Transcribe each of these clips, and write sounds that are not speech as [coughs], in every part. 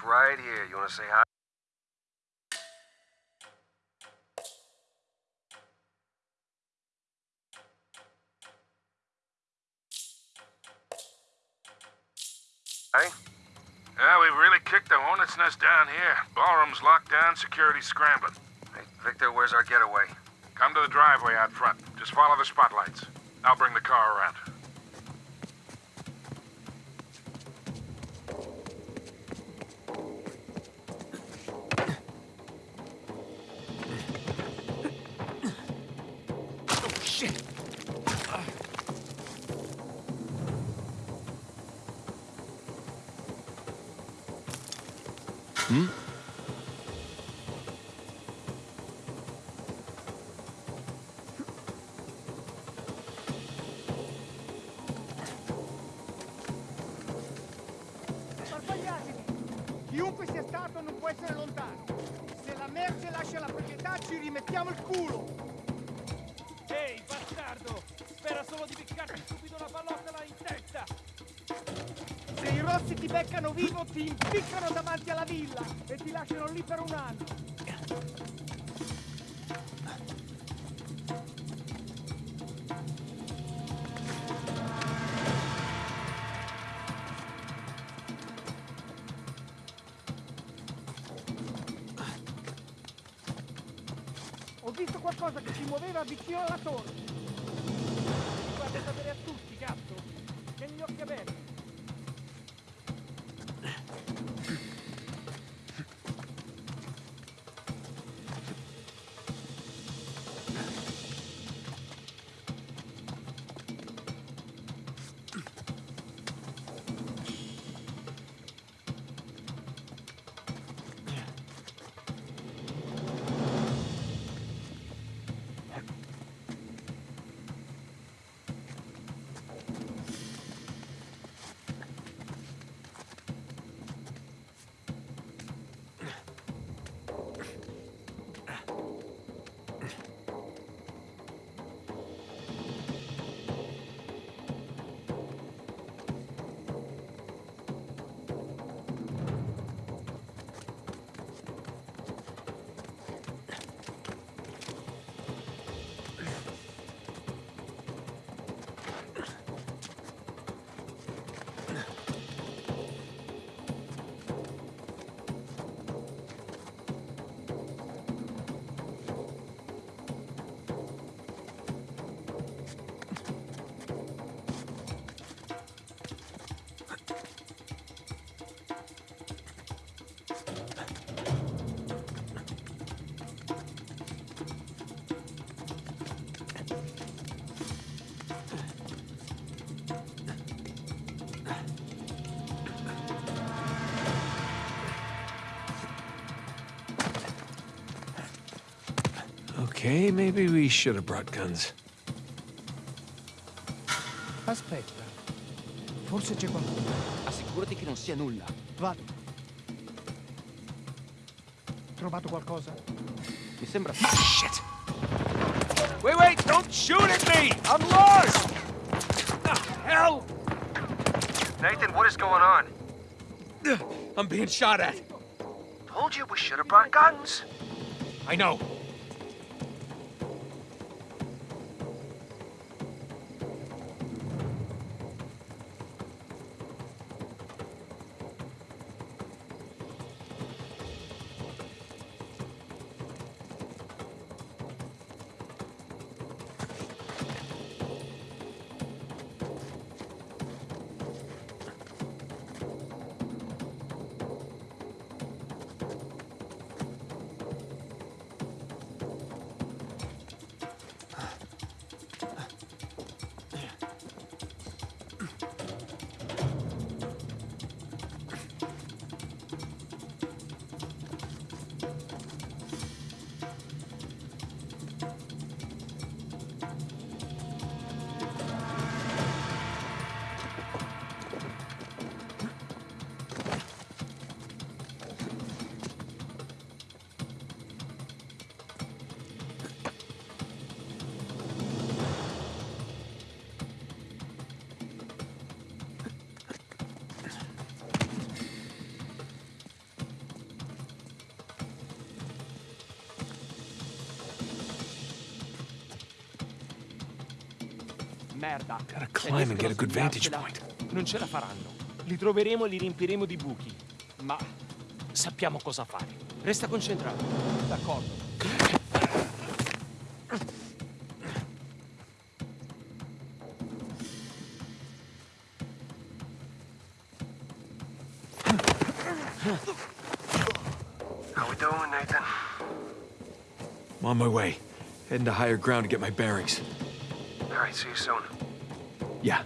It's right here. You wanna say hi? Hey? Yeah, we've really kicked the hornet's nest down here. Ballroom's locked down, security's scrambling. Hey, Victor, where's our getaway? Come to the driveway out front. Just follow the spotlights. I'll bring the car around. Essere lontano. Se la merce lascia la proprietà ci rimettiamo il culo. Ehi, bastardo! Spera solo di piccarti subito una pallottola in testa! Se i rossi ti beccano vivo ti impiccano davanti alla villa e ti lasciano lì per un anno. Ho visto qualcosa che si muoveva vicino alla torre. Guarda sapere a tutti, cazzo! Tieni gli occhi aperti! Okay, maybe we should have brought guns. Aspetta. Forse c'è qualcuno. Assicurati che non sia nulla. Vado. Trovato qualcosa? Mi sembra... Shit! Wait, wait! Don't shoot at me! I'm lost! The hell? Nathan, what is going on? I'm being shot at. Told you we should have brought guns. I know. Merda. Gotta climb and get a good vantage point. Non ce la faranno. Li troveremo e li riempiremo di buchi. Ma sappiamo cosa fare. Resta concentrato. D'accordo. How we doing, Nathan? I'm on my way. Heading to higher ground to get my bearings. Right, see you soon. Yeah.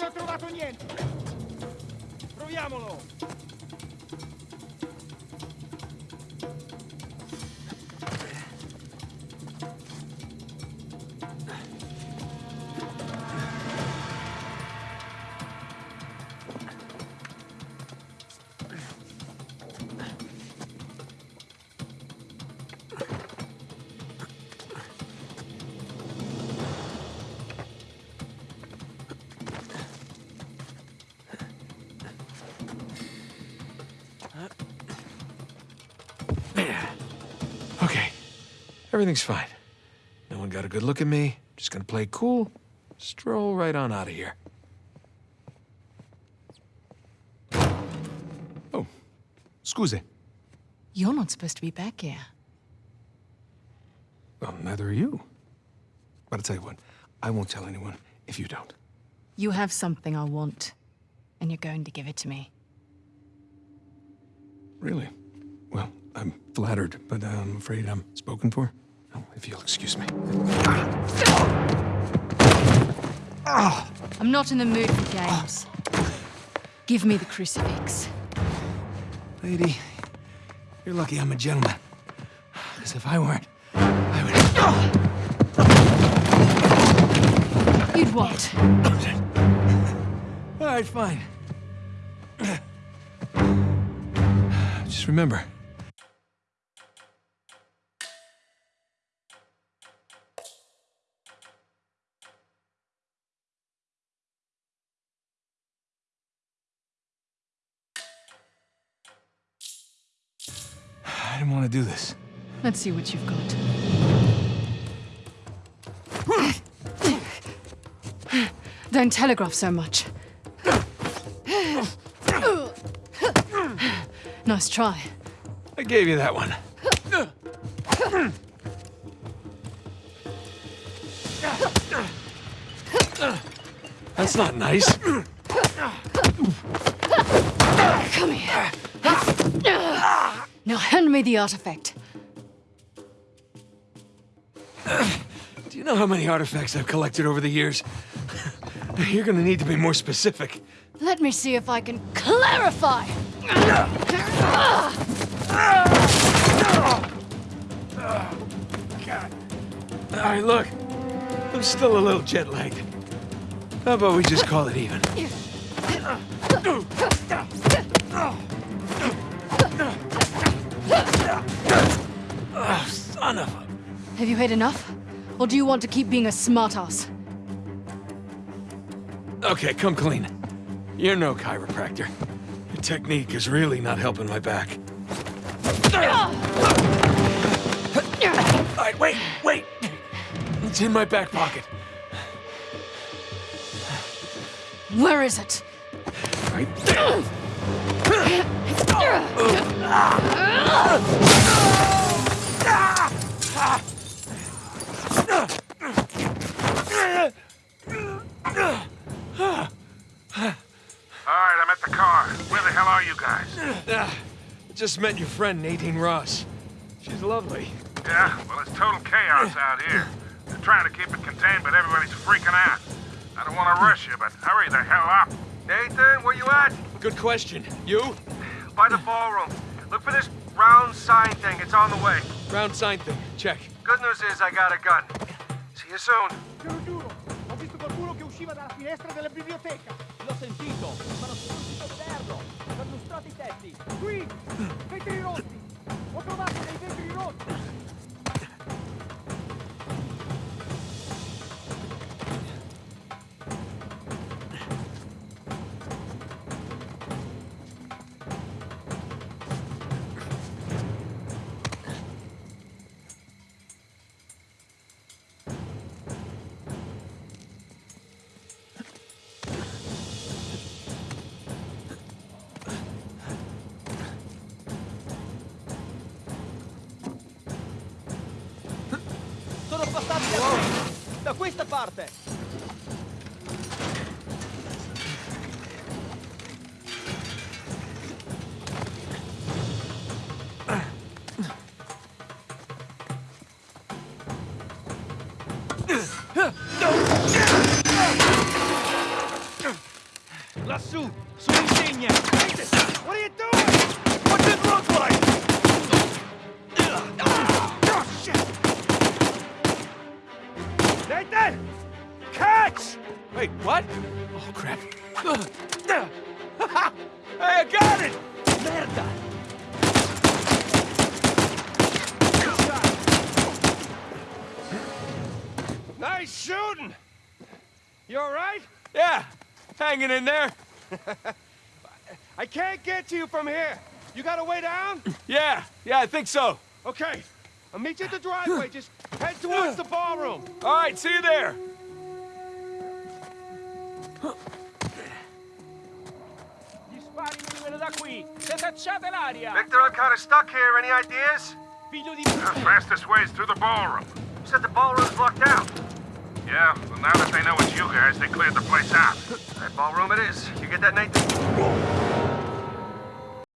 Non ho trovato niente! Proviamolo! Everything's fine. No one got a good look at me. Just gonna play cool. Stroll right on out of here. Oh. Scusi. You're not supposed to be back here. Well, neither are you. But I'll tell you what. I won't tell anyone if you don't. You have something I want, and you're going to give it to me. Really? Flattered, but uh, I'm afraid I'm spoken for. Oh, if you'll excuse me. I'm not in the mood for games. Give me the crucifix. Lady, you're lucky I'm a gentleman. Because if I weren't, I would... You'd what? All right, fine. Just remember. Didn't want to do this. Let's see what you've got. Don't telegraph so much. Nice try. I gave you that one. That's not nice. Come here. Now hand me the artifact. Do you know how many artifacts I've collected over the years? [laughs] You're gonna need to be more specific. Let me see if I can clarify. All right, look. I'm still a little jet lagged. How about we just call it even? Have you had enough? Or do you want to keep being a smartass? Okay, come clean. You're no chiropractor. Your technique is really not helping my back. All right, wait, wait. It's in my back pocket. Where is it? Right there. [coughs] [coughs] Ah. [coughs] Ah. Just met your friend Nadine Ross. She's lovely. Yeah, well, it's total chaos out here. They're trying to keep it contained, but everybody's freaking out. I don't want to rush you, but hurry the hell up. Nathan, where you at? Good question. You? By the ballroom. Look for this round sign thing. It's on the way. Round sign thing. Check. Good. Good news is I got a gun. See you soon. Te lo giuro, ho visto qualcuno che usciva dalla finestra della biblioteca. Sentito, ma non sono riuscito a vederlo. Perlustrato i tetti. Qui, vetri rotti. Ho trovato dei vetri rotti. Da questa parte! Lassù, sull'insegna! What are you doing? What's it look like? Nathan! Catch! Wait, what? Oh, crap. [laughs] hey, I got it! Merda! Nice shooting! You alright? Yeah, hanging in there. [laughs] I can't get to you from here. You got a way down? Yeah, yeah, I think so. Okay. I'll meet you at the driveway. [gasps] Just head towards the ballroom. All right, see you there. Gli spari mi vengono da qui! Se! Victor, I'm kind of stuck here. Any ideas? The fastest way is through the ballroom. You said the ballroom's locked out. Yeah, well, now that they know it's you guys, they cleared the place out. That ballroom it is. You get that, Nathan?